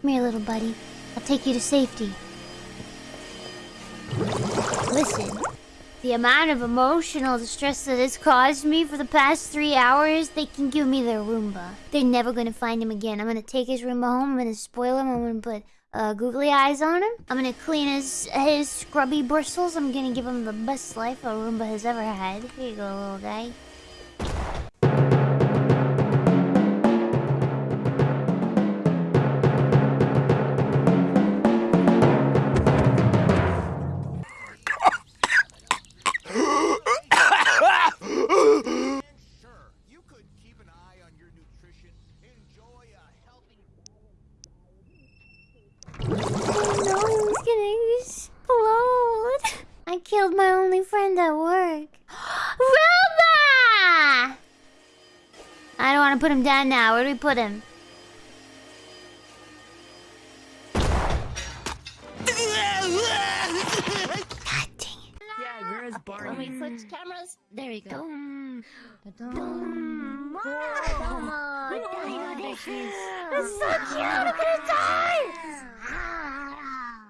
Come here, little buddy. I'll take you to safety. Listen, the amount of emotional distress that has caused me for the past three hours, they can give me their Roomba. They're never gonna find him again. I'm gonna take his Roomba home, I'm gonna spoil him, I'm gonna put uh, googly eyes on him. I'm gonna clean his his scrubby bristles. I'm gonna give him the best life a Roomba has ever had. Here you go, little guy. I killed my only friend at work. Roomba! I don't want to put him down now. Where do we put him? God dang it. Yeah, where's Barney? Wait, switch cameras. There we go. Dum, dum. Come on, It's so cute. I'm gonna die.